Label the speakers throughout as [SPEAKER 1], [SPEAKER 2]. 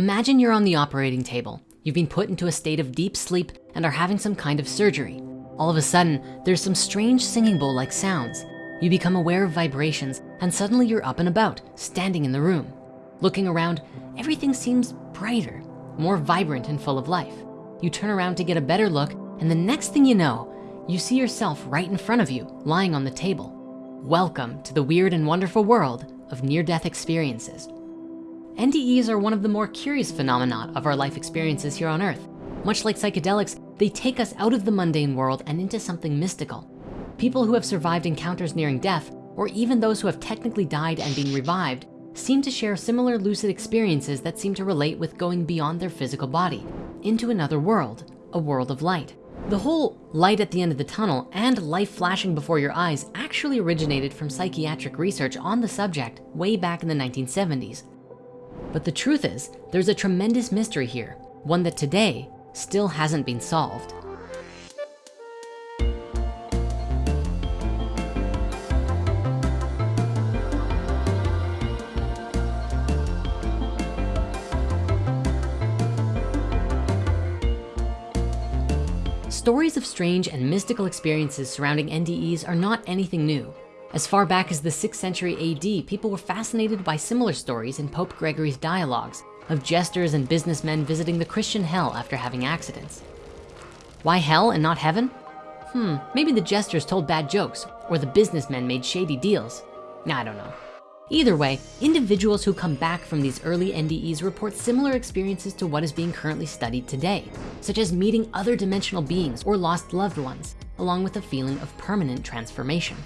[SPEAKER 1] Imagine you're on the operating table. You've been put into a state of deep sleep and are having some kind of surgery. All of a sudden, there's some strange singing bowl-like sounds. You become aware of vibrations and suddenly you're up and about, standing in the room. Looking around, everything seems brighter, more vibrant and full of life. You turn around to get a better look and the next thing you know, you see yourself right in front of you, lying on the table. Welcome to the weird and wonderful world of near-death experiences. NDEs are one of the more curious phenomena of our life experiences here on earth. Much like psychedelics, they take us out of the mundane world and into something mystical. People who have survived encounters nearing death, or even those who have technically died and been revived, seem to share similar lucid experiences that seem to relate with going beyond their physical body, into another world, a world of light. The whole light at the end of the tunnel and life flashing before your eyes actually originated from psychiatric research on the subject way back in the 1970s. But the truth is, there's a tremendous mystery here, one that today still hasn't been solved. Stories of strange and mystical experiences surrounding NDEs are not anything new. As far back as the sixth century AD, people were fascinated by similar stories in Pope Gregory's dialogues of jesters and businessmen visiting the Christian hell after having accidents. Why hell and not heaven? Hmm, maybe the jesters told bad jokes or the businessmen made shady deals. I don't know. Either way, individuals who come back from these early NDEs report similar experiences to what is being currently studied today, such as meeting other dimensional beings or lost loved ones, along with a feeling of permanent transformation.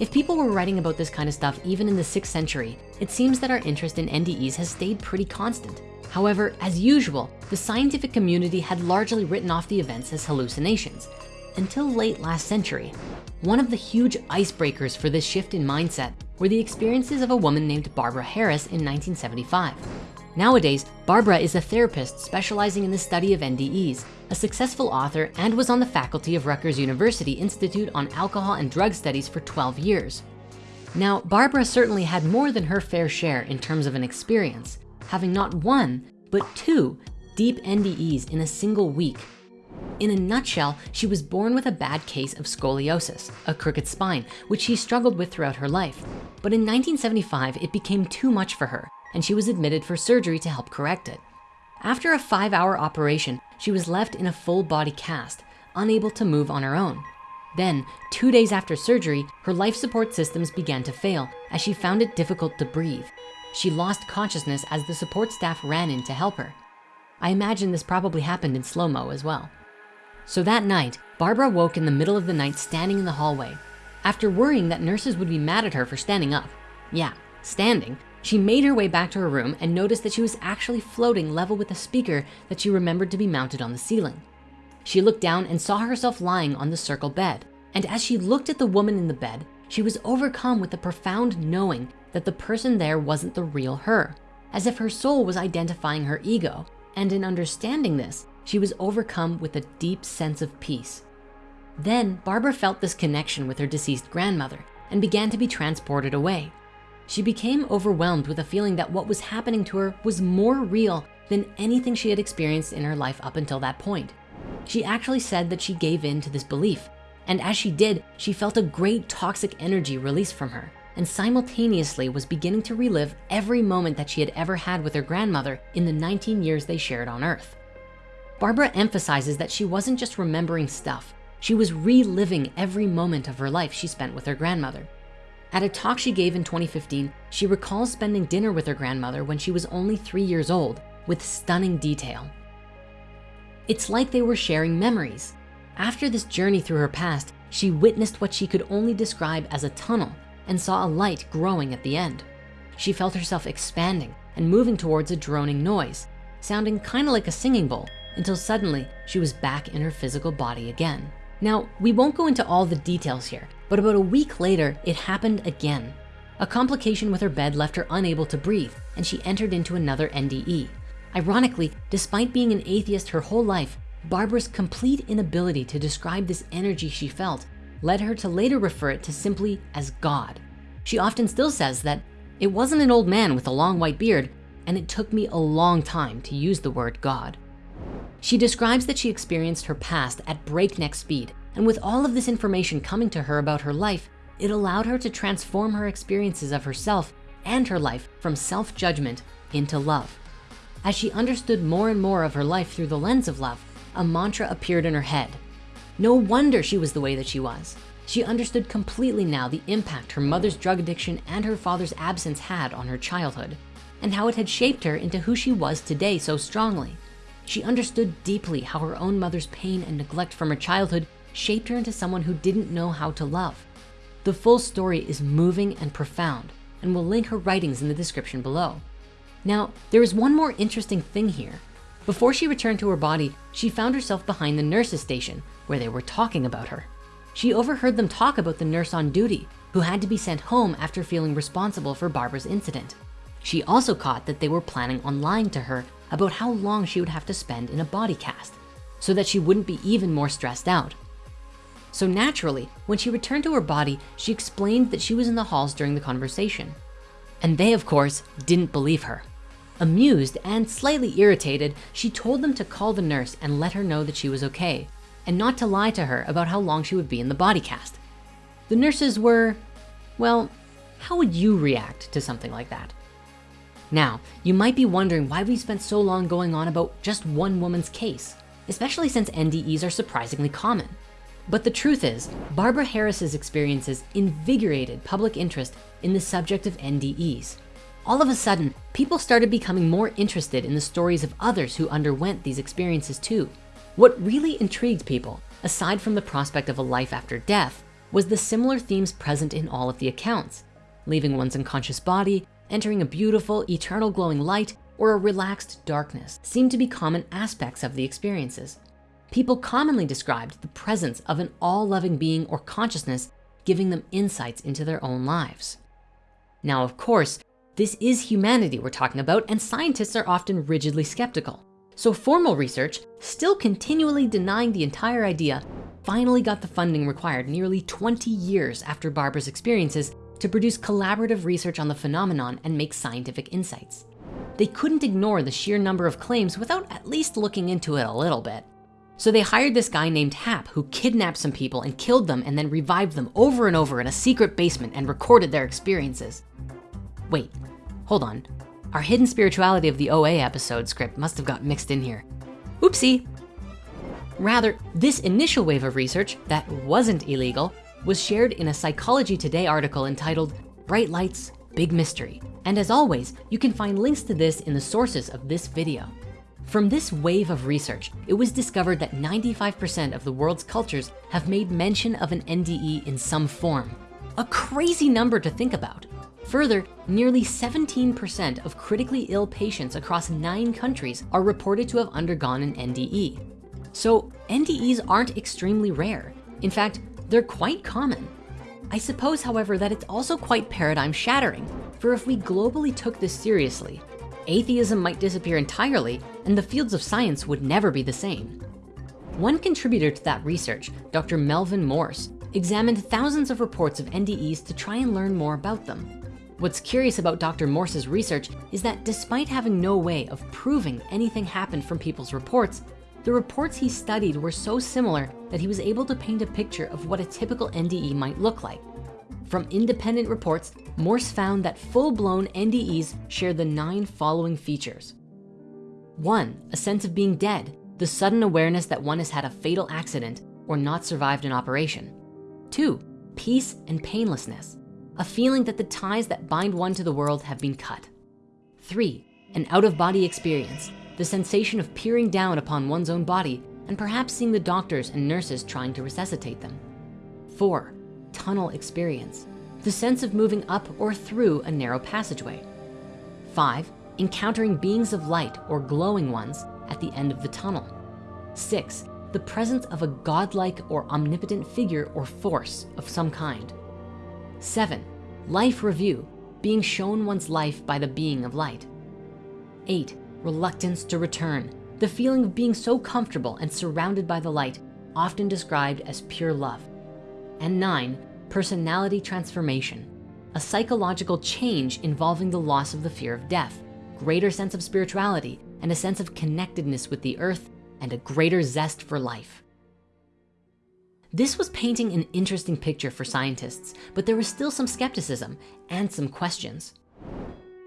[SPEAKER 1] If people were writing about this kind of stuff even in the sixth century, it seems that our interest in NDEs has stayed pretty constant. However, as usual, the scientific community had largely written off the events as hallucinations until late last century. One of the huge icebreakers for this shift in mindset were the experiences of a woman named Barbara Harris in 1975. Nowadays, Barbara is a therapist specializing in the study of NDEs, a successful author, and was on the faculty of Rutgers University Institute on Alcohol and Drug Studies for 12 years. Now, Barbara certainly had more than her fair share in terms of an experience, having not one, but two deep NDEs in a single week. In a nutshell, she was born with a bad case of scoliosis, a crooked spine, which she struggled with throughout her life. But in 1975, it became too much for her and she was admitted for surgery to help correct it. After a five hour operation, she was left in a full body cast, unable to move on her own. Then, two days after surgery, her life support systems began to fail as she found it difficult to breathe. She lost consciousness as the support staff ran in to help her. I imagine this probably happened in slow-mo as well. So that night, Barbara woke in the middle of the night standing in the hallway. After worrying that nurses would be mad at her for standing up. Yeah, standing, she made her way back to her room and noticed that she was actually floating level with a speaker that she remembered to be mounted on the ceiling. She looked down and saw herself lying on the circle bed. And as she looked at the woman in the bed, she was overcome with the profound knowing that the person there wasn't the real her, as if her soul was identifying her ego. And in understanding this, she was overcome with a deep sense of peace. Then Barbara felt this connection with her deceased grandmother and began to be transported away. She became overwhelmed with a feeling that what was happening to her was more real than anything she had experienced in her life up until that point. She actually said that she gave in to this belief. And as she did, she felt a great toxic energy released from her and simultaneously was beginning to relive every moment that she had ever had with her grandmother in the 19 years they shared on earth. Barbara emphasizes that she wasn't just remembering stuff, she was reliving every moment of her life she spent with her grandmother. At a talk she gave in 2015, she recalls spending dinner with her grandmother when she was only three years old with stunning detail. It's like they were sharing memories. After this journey through her past, she witnessed what she could only describe as a tunnel and saw a light growing at the end. She felt herself expanding and moving towards a droning noise, sounding kind of like a singing bowl until suddenly she was back in her physical body again. Now, we won't go into all the details here, but about a week later, it happened again. A complication with her bed left her unable to breathe and she entered into another NDE. Ironically, despite being an atheist her whole life, Barbara's complete inability to describe this energy she felt led her to later refer it to simply as God. She often still says that it wasn't an old man with a long white beard, and it took me a long time to use the word God. She describes that she experienced her past at breakneck speed, and with all of this information coming to her about her life, it allowed her to transform her experiences of herself and her life from self-judgment into love. As she understood more and more of her life through the lens of love, a mantra appeared in her head. No wonder she was the way that she was. She understood completely now the impact her mother's drug addiction and her father's absence had on her childhood and how it had shaped her into who she was today so strongly. She understood deeply how her own mother's pain and neglect from her childhood shaped her into someone who didn't know how to love. The full story is moving and profound and we'll link her writings in the description below. Now, there is one more interesting thing here. Before she returned to her body, she found herself behind the nurse's station where they were talking about her. She overheard them talk about the nurse on duty who had to be sent home after feeling responsible for Barbara's incident. She also caught that they were planning on lying to her about how long she would have to spend in a body cast so that she wouldn't be even more stressed out. So naturally, when she returned to her body, she explained that she was in the halls during the conversation. And they, of course, didn't believe her. Amused and slightly irritated, she told them to call the nurse and let her know that she was okay, and not to lie to her about how long she would be in the body cast. The nurses were, well, how would you react to something like that? Now, you might be wondering why we spent so long going on about just one woman's case, especially since NDEs are surprisingly common. But the truth is, Barbara Harris's experiences invigorated public interest in the subject of NDEs. All of a sudden, people started becoming more interested in the stories of others who underwent these experiences too. What really intrigued people, aside from the prospect of a life after death, was the similar themes present in all of the accounts. Leaving one's unconscious body, entering a beautiful, eternal glowing light, or a relaxed darkness seemed to be common aspects of the experiences. People commonly described the presence of an all-loving being or consciousness giving them insights into their own lives. Now, of course, this is humanity we're talking about and scientists are often rigidly skeptical. So formal research, still continually denying the entire idea, finally got the funding required nearly 20 years after Barbara's experiences to produce collaborative research on the phenomenon and make scientific insights. They couldn't ignore the sheer number of claims without at least looking into it a little bit. So they hired this guy named Hap who kidnapped some people and killed them and then revived them over and over in a secret basement and recorded their experiences. Wait, hold on. Our hidden spirituality of the OA episode script must have got mixed in here. Oopsie. Rather, this initial wave of research that wasn't illegal was shared in a Psychology Today article entitled Bright Lights, Big Mystery. And as always, you can find links to this in the sources of this video. From this wave of research, it was discovered that 95% of the world's cultures have made mention of an NDE in some form. A crazy number to think about. Further, nearly 17% of critically ill patients across nine countries are reported to have undergone an NDE. So NDEs aren't extremely rare. In fact, they're quite common. I suppose, however, that it's also quite paradigm shattering. For if we globally took this seriously, atheism might disappear entirely and the fields of science would never be the same. One contributor to that research, Dr. Melvin Morse, examined thousands of reports of NDEs to try and learn more about them. What's curious about Dr. Morse's research is that despite having no way of proving anything happened from people's reports, the reports he studied were so similar that he was able to paint a picture of what a typical NDE might look like. From independent reports, Morse found that full-blown NDEs share the nine following features. One, a sense of being dead, the sudden awareness that one has had a fatal accident or not survived an operation. Two, peace and painlessness, a feeling that the ties that bind one to the world have been cut. Three, an out-of-body experience, the sensation of peering down upon one's own body and perhaps seeing the doctors and nurses trying to resuscitate them. Four, tunnel experience, the sense of moving up or through a narrow passageway. Five, encountering beings of light or glowing ones at the end of the tunnel. Six, the presence of a godlike or omnipotent figure or force of some kind. Seven, life review, being shown one's life by the being of light. Eight, reluctance to return, the feeling of being so comfortable and surrounded by the light, often described as pure love. And nine, personality transformation, a psychological change involving the loss of the fear of death, greater sense of spirituality and a sense of connectedness with the earth and a greater zest for life. This was painting an interesting picture for scientists, but there was still some skepticism and some questions.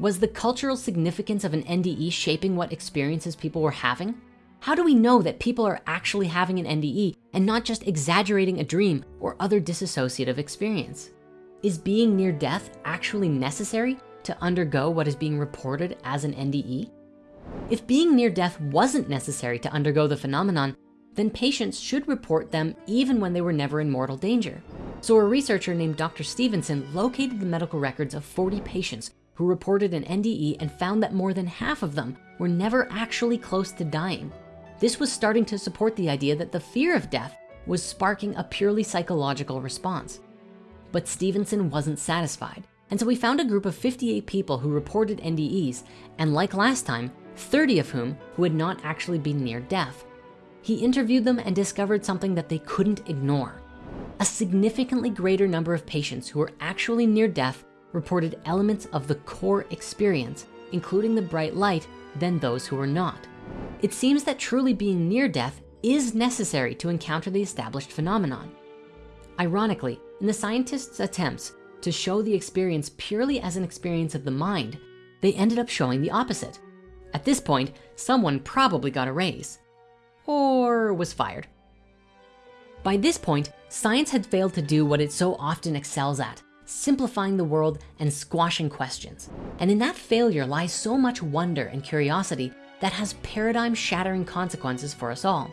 [SPEAKER 1] Was the cultural significance of an NDE shaping what experiences people were having? How do we know that people are actually having an NDE and not just exaggerating a dream or other dissociative experience? Is being near death actually necessary to undergo what is being reported as an NDE? If being near death wasn't necessary to undergo the phenomenon, then patients should report them even when they were never in mortal danger. So a researcher named Dr. Stevenson located the medical records of 40 patients who reported an NDE and found that more than half of them were never actually close to dying. This was starting to support the idea that the fear of death was sparking a purely psychological response. But Stevenson wasn't satisfied. And so we found a group of 58 people who reported NDEs, and like last time, 30 of whom who had not actually been near death. He interviewed them and discovered something that they couldn't ignore. A significantly greater number of patients who were actually near death reported elements of the core experience, including the bright light, than those who were not. It seems that truly being near death is necessary to encounter the established phenomenon. Ironically, in the scientists' attempts to show the experience purely as an experience of the mind, they ended up showing the opposite. At this point, someone probably got a raise or was fired. By this point, science had failed to do what it so often excels at, simplifying the world and squashing questions. And in that failure lies so much wonder and curiosity that has paradigm shattering consequences for us all.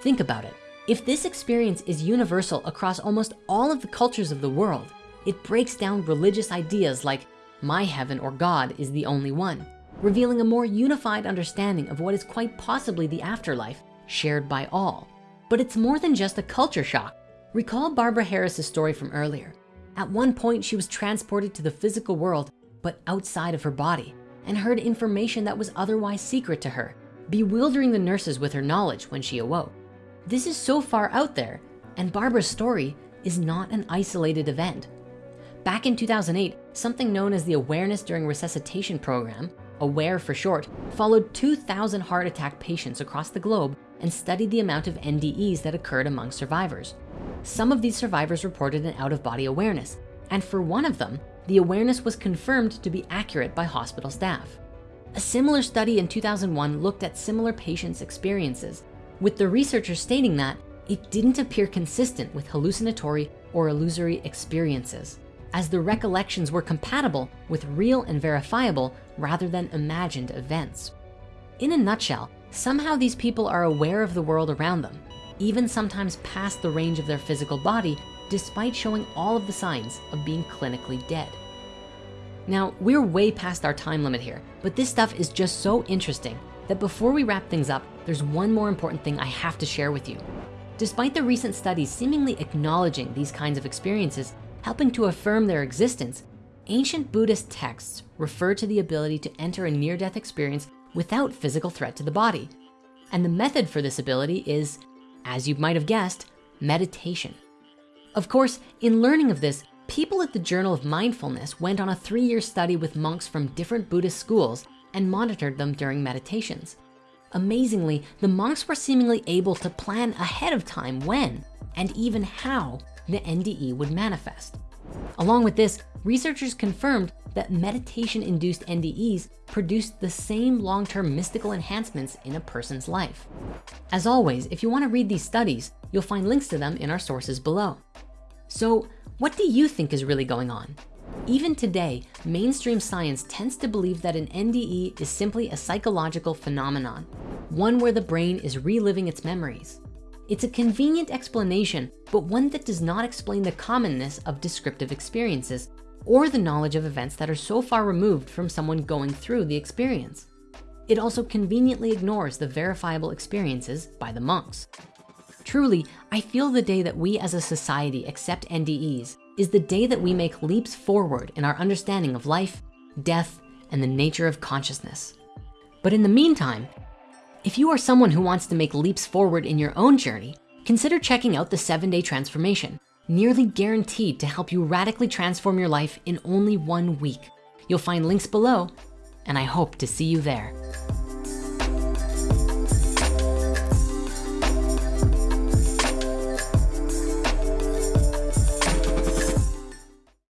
[SPEAKER 1] Think about it. If this experience is universal across almost all of the cultures of the world, it breaks down religious ideas like my heaven or God is the only one, revealing a more unified understanding of what is quite possibly the afterlife shared by all. But it's more than just a culture shock. Recall Barbara Harris's story from earlier. At one point, she was transported to the physical world, but outside of her body, and heard information that was otherwise secret to her, bewildering the nurses with her knowledge when she awoke. This is so far out there, and Barbara's story is not an isolated event. Back in 2008, something known as the Awareness During Resuscitation Program, AWARE for short, followed 2,000 heart attack patients across the globe and studied the amount of NDEs that occurred among survivors. Some of these survivors reported an out-of-body awareness, and for one of them, the awareness was confirmed to be accurate by hospital staff. A similar study in 2001 looked at similar patients' experiences, with the researchers stating that it didn't appear consistent with hallucinatory or illusory experiences as the recollections were compatible with real and verifiable rather than imagined events. In a nutshell, somehow these people are aware of the world around them, even sometimes past the range of their physical body, despite showing all of the signs of being clinically dead. Now, we're way past our time limit here, but this stuff is just so interesting that before we wrap things up, there's one more important thing I have to share with you. Despite the recent studies seemingly acknowledging these kinds of experiences, helping to affirm their existence, ancient Buddhist texts refer to the ability to enter a near-death experience without physical threat to the body. And the method for this ability is, as you might have guessed, meditation. Of course, in learning of this, people at the Journal of Mindfulness went on a three-year study with monks from different Buddhist schools and monitored them during meditations. Amazingly, the monks were seemingly able to plan ahead of time when and even how the NDE would manifest. Along with this, researchers confirmed that meditation-induced NDEs produced the same long-term mystical enhancements in a person's life. As always, if you wanna read these studies, you'll find links to them in our sources below. So what do you think is really going on? Even today, mainstream science tends to believe that an NDE is simply a psychological phenomenon, one where the brain is reliving its memories. It's a convenient explanation, but one that does not explain the commonness of descriptive experiences or the knowledge of events that are so far removed from someone going through the experience. It also conveniently ignores the verifiable experiences by the monks. Truly, I feel the day that we as a society accept NDEs is the day that we make leaps forward in our understanding of life, death, and the nature of consciousness. But in the meantime, if you are someone who wants to make leaps forward in your own journey, consider checking out the seven day transformation, nearly guaranteed to help you radically transform your life in only one week. You'll find links below and I hope to see you there.